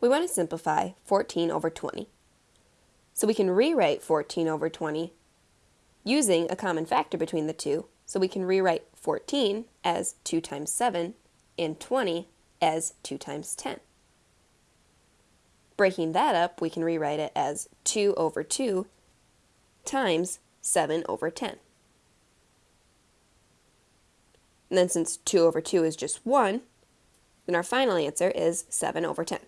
we want to simplify 14 over 20. So we can rewrite 14 over 20 using a common factor between the two. So we can rewrite 14 as 2 times 7 and 20 as 2 times 10. Breaking that up, we can rewrite it as 2 over 2 times 7 over 10. And then since 2 over 2 is just 1, then our final answer is 7 over 10.